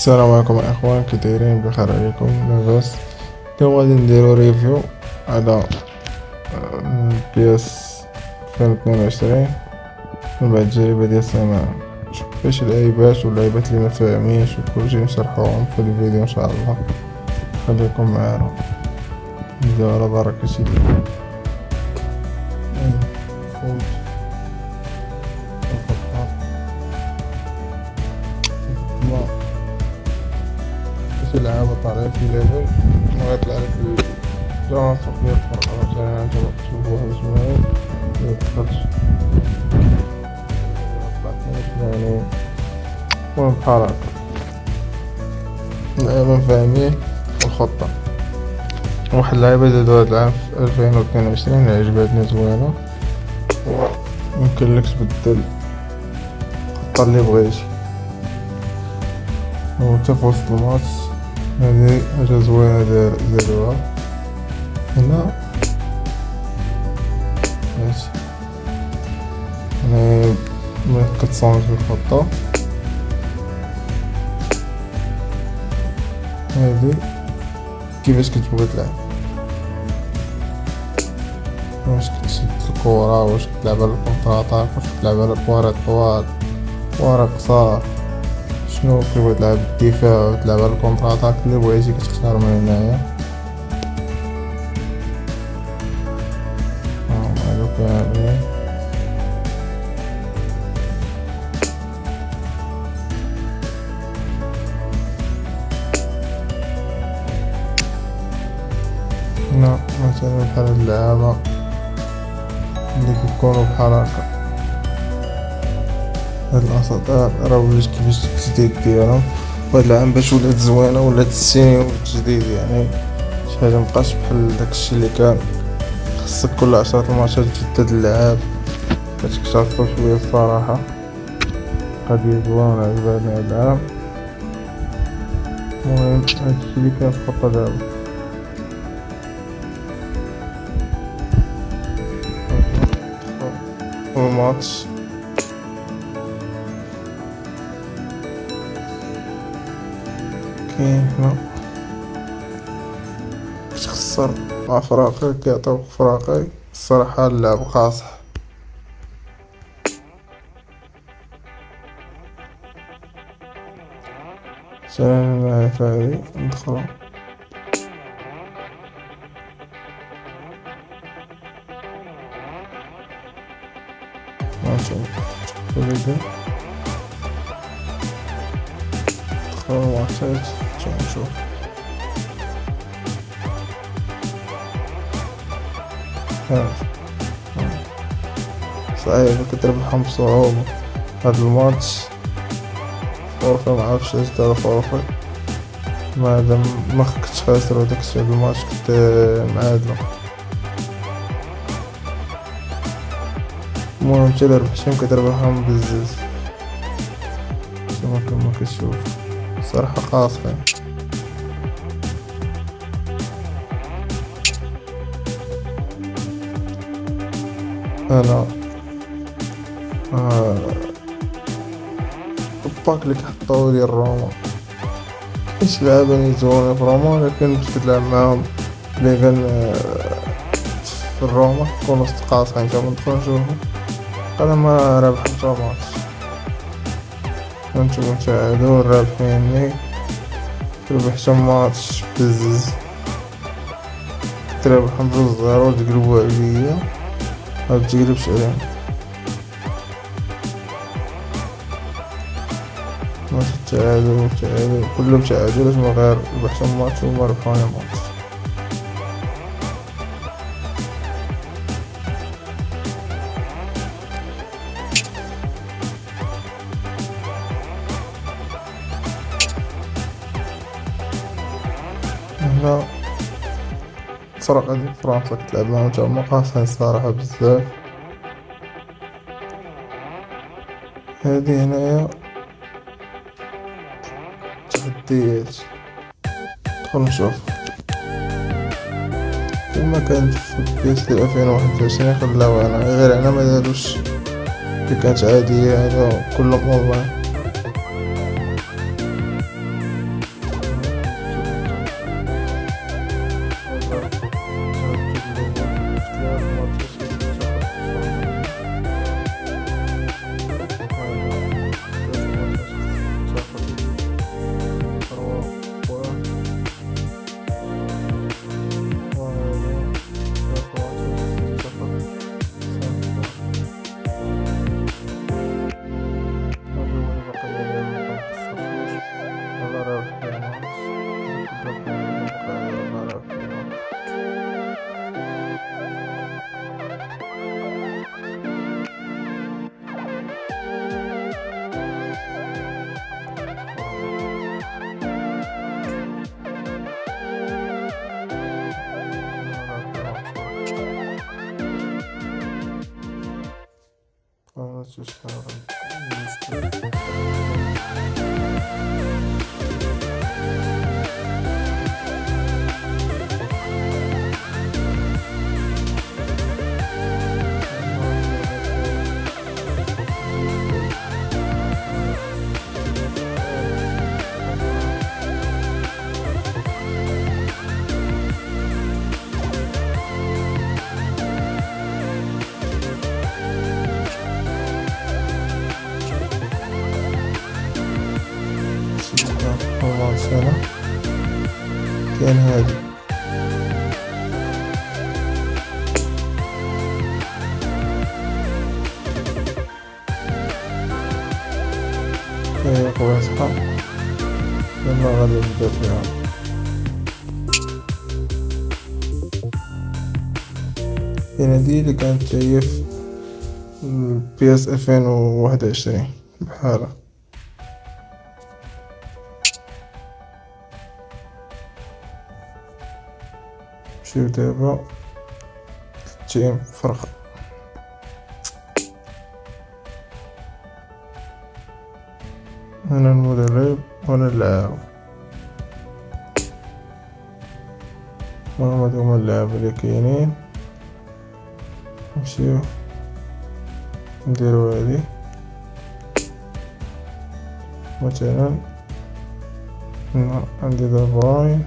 السلام عليكم إخوان كي دايرين بخير عليكم. لاباس اليوم غادي نديرو review على PES 2022 من بعد التجربة ديال السنة نشوف فاش العيبات والعيبات اللي مفاهمينش وكلشي نشرحوهم في الفيديو إن شاء الله. خليكم معانا. نبداو على بركة الله تلعب طالع في ليفل ما يطلع لك الجرس وخليه الفرق مثلا انت تشوفوها بسمعين ميدخلش يعني المهم بحال هكا اللعبة فاهمين الخطة. واحد زادو هاد العام في ألفين واثنين وعشرين عجبتني زوينة يمكن لك تبدل الخطة اللي بغيتي و تا في وسط الماتش. هذه حاجة زوينة دار هنا. ماشي. هنا كتصونج الخطة. هذه. كيفاش كتبغي تلعب؟ واش كتشد الكورة؟ واش كتلعب على ال contre واش كتلعب على كوارات طوال؟ كوارات قصار؟ شنو كيبغي تلعب الدفاع و تلعب على ال contre attaque اللي بغيتي كتختار من هنايا. هنا مثلا بحال هاد اللعابة اللي كيكونو بحال هكا. هاد الأساطير راه ولات كيفاش التجديد ديالهم وهاد العام باش ولات زوينة ولات السيني والتجديد يعني. شي حاجة مبقاش بحال داكشي اللي كان. خصك كل عشرة الماتشات تجدد اللعاب. باش كتعرفو شوية الصراحة. قضية زوينة عجباني هاد العام. المهم هادشي اللي كاين في دابا. الماتش. كاين هنا تخسر مع فراقي كيعطيوك فراقي الصراحة اللعب قاصح سلام معايا فهادي ندخلو ماشي. وليدي ندخلو ماتشات شو نشوف. صحيح كنت ربحهم بصعوبة هاد الماتش. forfait معرفش دارو forfait ما دام ما كنتش خاسر وداك الشيء الماتش كنت معادلو المهم تا ربحتهم كتربحهم بزز كما كتشوف صراحة قاصحين أنا الباك اللي كحطو ديال روما كاينش لعابة نيزوني في روما لكن باش كتلعب معاهم لي كان آه، في الروما كونو وسط قاصحين تا ندخلو نشوفو أنا ما رابح تا ماتش نشوفو نتعادلو رابحيني ربحتو ماتش بزز تربحهم بجوج zéro تقلبو عليا متقلبش عليهم ماتش التعادل والتعادل كلهم تعادلات من غير ربحتهم ماتش وما ماتش هادي فرنسا كتلعب معاهم تا هما قاصحين الصراحة بزاف. هادي هنايا. تحديات ندخل نشوف. كما كانت في PES ديال ألفين وواحد وعشرين خلاو أنا. غير هنا مداروش اللي كانت عادية هذا كلهم اونلاين słyszałem. تشتغل سنة. كأن هادي. هي قواسها لما غادي نبدأ فيها هنا دي اللي كانت جاية في البي اس ألفين وواحد وعشرين بحالها نمشيو دابا تيم فرق. هنا المدرب وهنا اللاعب؟ هما هما اللاعب اللي كاينين. نمشيو نديرو هادي. مثلا عندي دابا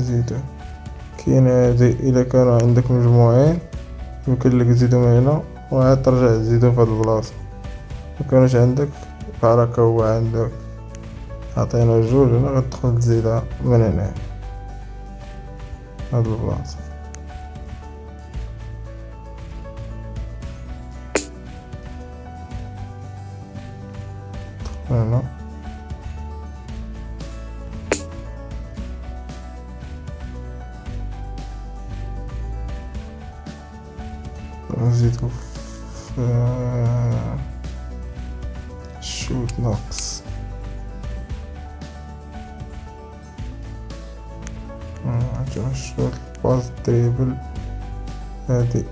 نزيدو كاين هادي إلا كانوا عندك مجموعين يمكن لك تزيدهم هنا وعاد ترجع تزيدو في هاد البلاصة. مكانوش عندك بحال هو عندك. عطينا جوج هنا غتدخل تزيدها من هنا. هاد البلاصة. هنا. في شوت ناقص عندنا ال shoot passe dribble هادي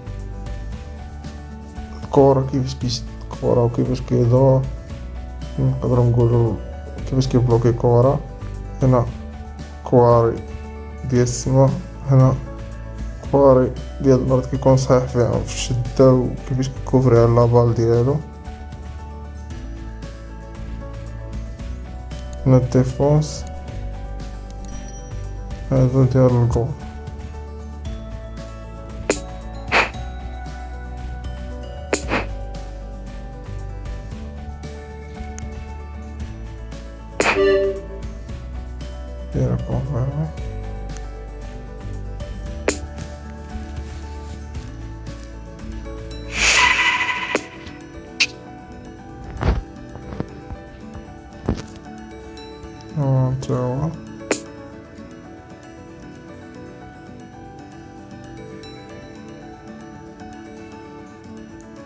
الكورة كيفاش كيشد الكورة وكيفاش كيدور نقدرو نقولو كيفاش كيبلوكي كورة هنا كواري ديال السما هنا كواري ديال المرات كيكون صحيح فيها في الشدة وكيفاش كيكوفري على la balle ديالو هنا الديفونس هذا ديال الجول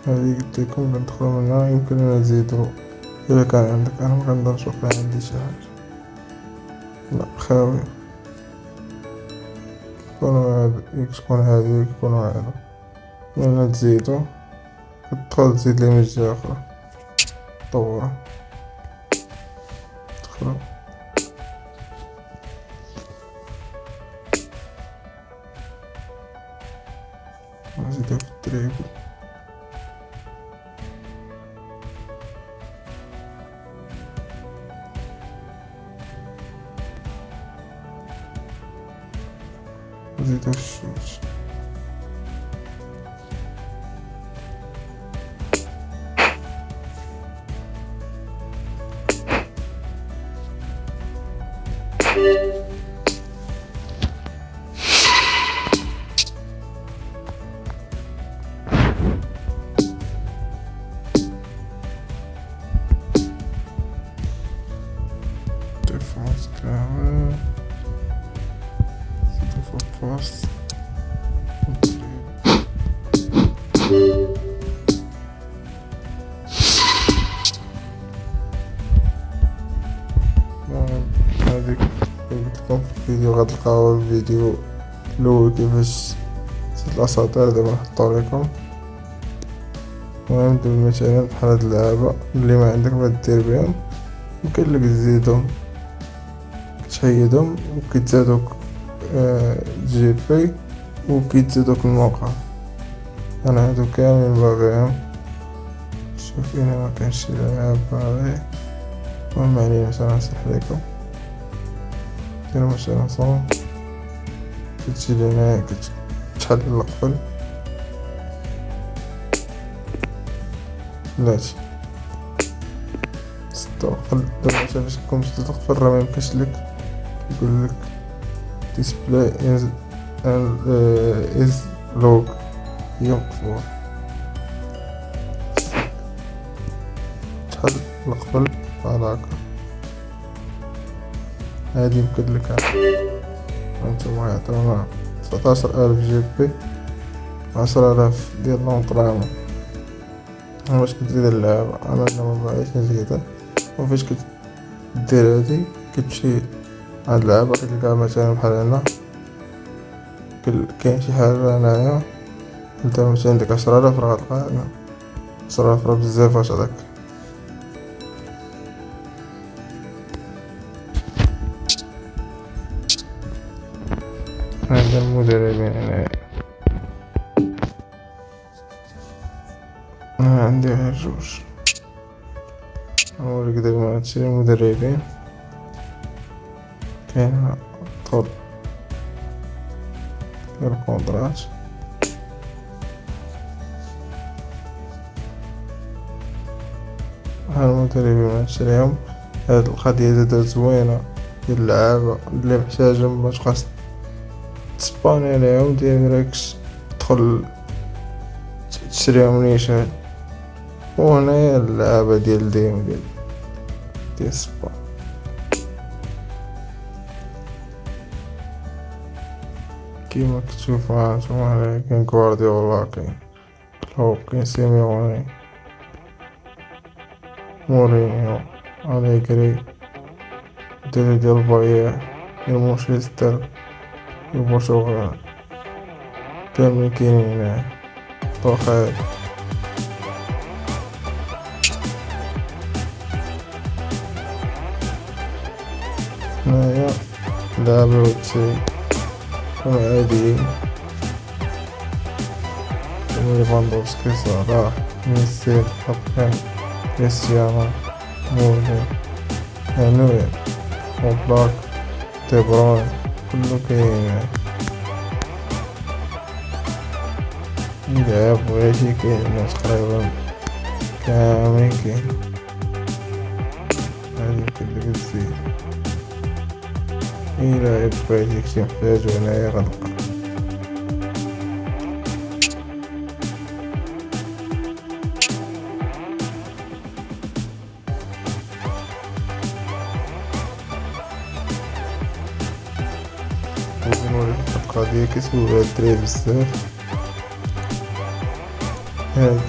هذه قلت لكم ندخلو منها يمكن نزيدو إذا كان عندك أنا مكنقدرش نشوف عندي شي حاجة لا خاوي. كيكونو هاد يكون هادي ويكونو هادا ملي تزيدو كتدخل تزيد ليه من أخرى. طورة. غتلقاو الفيديو الأول كيفاش الأساطير دابا نحطو ليكم المهم دابا مثلا بحال هاد اللعابة اللي ما عندك ما دير بهم يمكن لك تزيدهم تحيدهم وكيتزادوك آه GP وكيتزادوك الموقع. أنا هادو كاملين باغيهم. شوف هنا ما كانش شي لعاب باغي. المهم علينا باش نصلح ليكم ديرو مثلا صون كتجي لهنا كتحل القفل بلاتي ستوقل دابا فاش تكون باش تقفل راه ميمكنش لك. يقول لك display is uh, is log هي مقفول تحل القفل بحال هاكا هادي يمكن لك. هانتوما يعطيونا تسعتاشر ألف جي بي عشرة آلاف ديال لونطرامون باش كتزيد اللعبة أنا أنا مبغيتش نزيدها؟ وفاش كدير هادي كتمشي هاد اللعبة كتلقاها مثلا بحال هنا. كاين شي حاجة هنايا أنت مثلا عندك عشرة آلاف راه غتلقاها هنا. عشرة آلاف راه بزاف اش هداك هذا المدربين هنايا أنا عندي غير جوج. نوريك دابا هادشي المدربين كاين طول الكونترات ها المدربين نشريهم هاد القضية زادا زوينة. ديال اللعابة. اللي محتاجة متبقاش تسباني عليهم direct تدخل تشريهم نيشان وهنايا اللعابة ديال ديم ديال ديال سبان كيما كتشوفو هانتوما هنايا كاين غوارديولا كاين كلوب كاين سيميوني مورينيو أليغري الدراري ديال باير ديال مانشستر Warsaw Permikin Tochai Naya Laboratory from ID Lewandowski Zara Messi Hakan Cristiano Mourinho Henry Oblak De Bruyne دي بروين كله كاين إذا بغيتي كاين الناس تقريبا كاملين كاين هادي يمكن لك تزيد إلا بغيتي كنتي كيسولو هاد الدراري بزاف هاد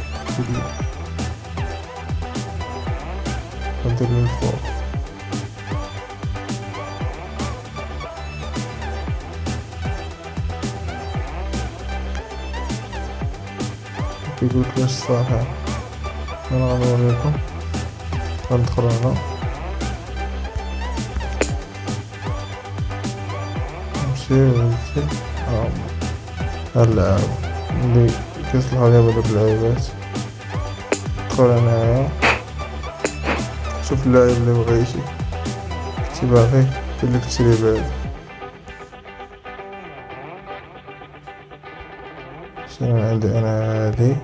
ندير من الفوق كيقولك واش صحيح أنا غنوريكم غندخل هنا نمشي ونمشي هاد اللعابة اللي دابا دوك اللعيبات ندخل هنايا شوف اللاعب اللي بغيتي كنتي باغي كاينلك تشري بهذا شنو عندي أنا هادي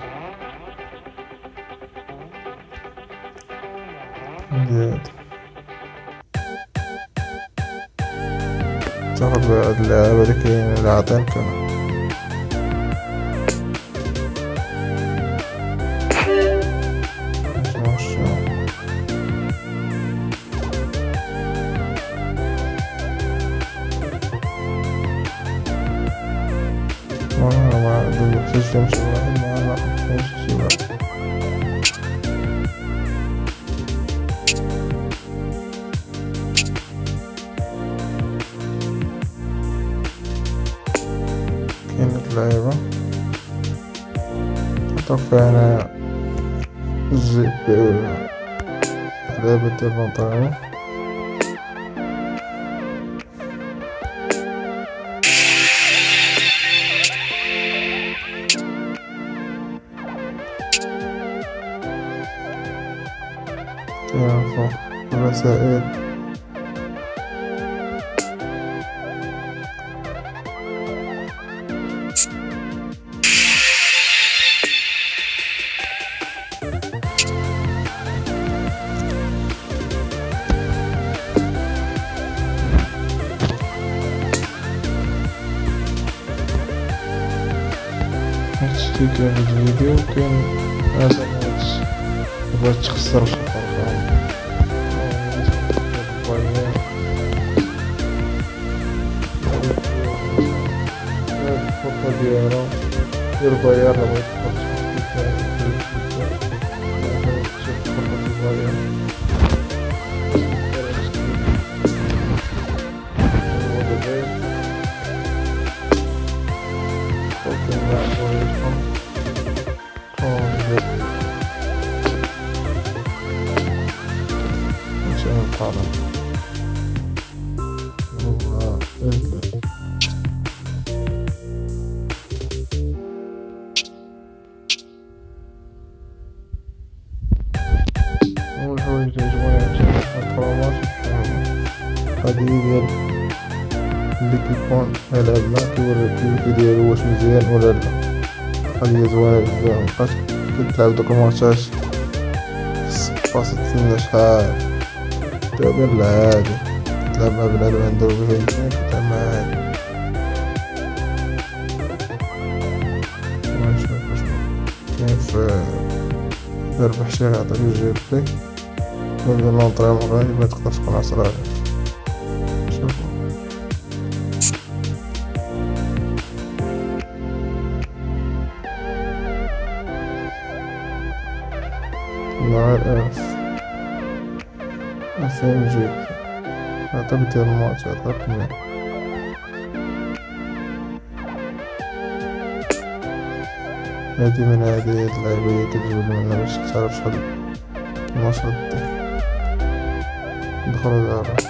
عندي هادي تاخد هاد اللعابة الجيب لعبة ديال لونطريمون فوق الرسائل كاين في الفيديو كاين هذا هادشي بغات تخسر شي فرقة الخطة ديالها ديال البيار لا ديال اللي كيكون يلعب معاك كيوريك الكيف ديالو واش مزيان ولا لا. هي زوينة بزاف مبقاش كتلعب دوك الماتشات خاصك تستنى شحال تقدر عادي تلعب مع بنادم عنده وجهين تلعب معاه عادي ونشوف واش كاين في ربح شي يعطيك ال GP ولا لونطريمون غادي ما تقدرش تكون عصراني مع الألف ألفين جيب أعتقد الماتش رقمي هادي من اللعيبة اللي كتجبد منها باش تعرف شحال النشاط دير ندخلو دابا